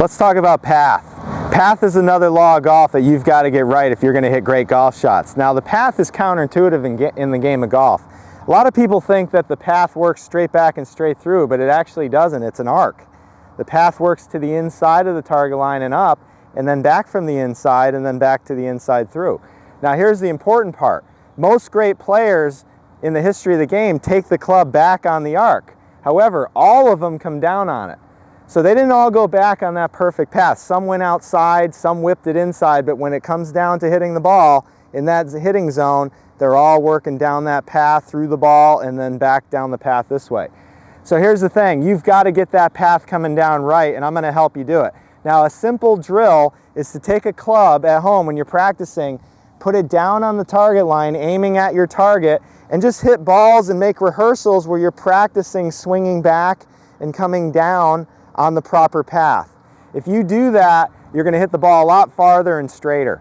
Let's talk about path. Path is another law of golf that you've got to get right if you're going to hit great golf shots. Now the path is counterintuitive in, in the game of golf. A lot of people think that the path works straight back and straight through, but it actually doesn't. It's an arc. The path works to the inside of the target line and up, and then back from the inside, and then back to the inside through. Now here's the important part. Most great players in the history of the game take the club back on the arc. However, all of them come down on it. So they didn't all go back on that perfect path. Some went outside, some whipped it inside, but when it comes down to hitting the ball in that hitting zone, they're all working down that path through the ball and then back down the path this way. So here's the thing, you've got to get that path coming down right and I'm going to help you do it. Now a simple drill is to take a club at home when you're practicing, put it down on the target line, aiming at your target, and just hit balls and make rehearsals where you're practicing swinging back and coming down on the proper path. If you do that, you're going to hit the ball a lot farther and straighter.